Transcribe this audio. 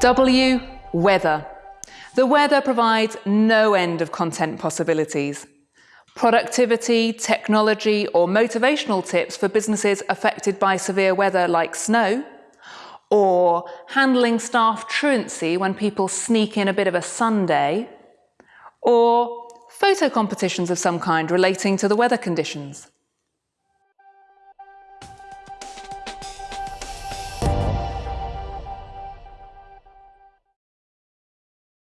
W. Weather. The weather provides no end of content possibilities. Productivity, technology or motivational tips for businesses affected by severe weather like snow, or handling staff truancy when people sneak in a bit of a Sunday, or photo competitions of some kind relating to the weather conditions.